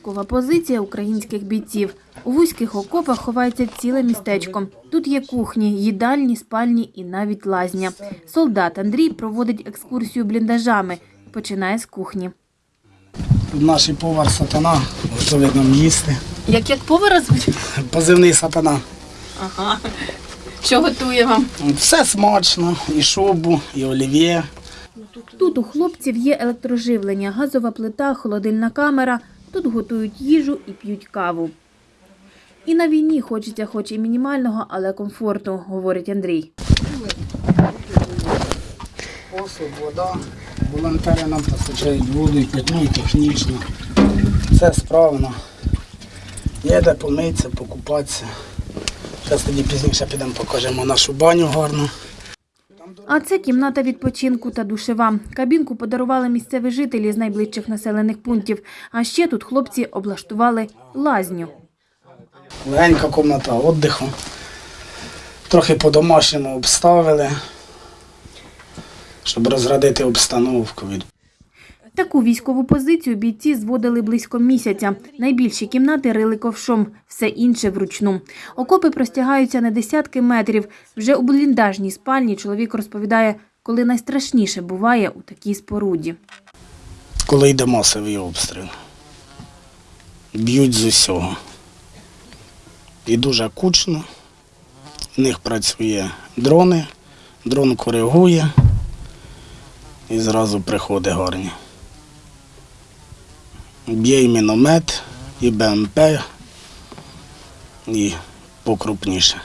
Військова позиція українських бійців. У вузьких окопах ховається ціле містечко. Тут є кухні, їдальні, спальні і навіть лазня. Солдат Андрій проводить екскурсію бліндажами. Починає з кухні. Тут наш повар сатана готовить нам їсти. Як як повара звуть? Позивний сатана. Ага. Що готує вам? Все смачно, і шубу, і олів'є. Тут у хлопців є електроживлення, газова плита, холодильна камера. Тут готують їжу і п'ють каву. І на війні хочеться хоч і мінімального, але комфорту, говорить Андрій. Посуд, вода. Волонтери нам постачають воду і питну, і технічну. Все справно. Є де помитися, покупатися. Зараз тоді пізніше підемо покажемо нашу баню гарну. А це кімната відпочинку та душева. Кабінку подарували місцеві жителі з найближчих населених пунктів. А ще тут хлопці облаштували лазню. Легенька кімната відпочинку. Трохи по-домашньому обставили, щоб розрадити обстановку. Таку військову позицію бійці зводили близько місяця. Найбільші кімнати рили ковшом, все інше вручну. Окопи простягаються на десятки метрів. Вже у бліндажній спальні чоловік розповідає, коли найстрашніше буває у такій споруді. коли йде масовий обстріл. Б'ють з усього. І дуже кучно. В них працює дрони, дрон коригує і зразу приходить гарні. Б'є і міномет, і БМП, і покрупніше.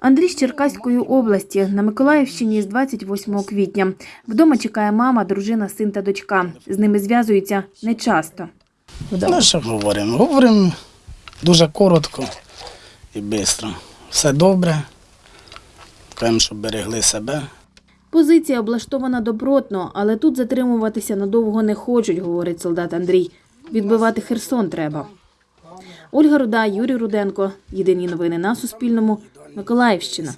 Андрій з Черкаської області на Миколаївщині з 28 квітня. Вдома чекає мама, дружина, син та дочка. З ними зв'язуються нечасто. Ну, що говоримо? Говоримо дуже коротко і швидко. Все добре. Кажемо, щоб берегли себе. Позиція облаштована добротно, але тут затримуватися надовго не хочуть, говорить солдат Андрій. Відбивати Херсон треба. Ольга Руда, Юрій Руденко. Єдині новини на Суспільному. Миколаївщина.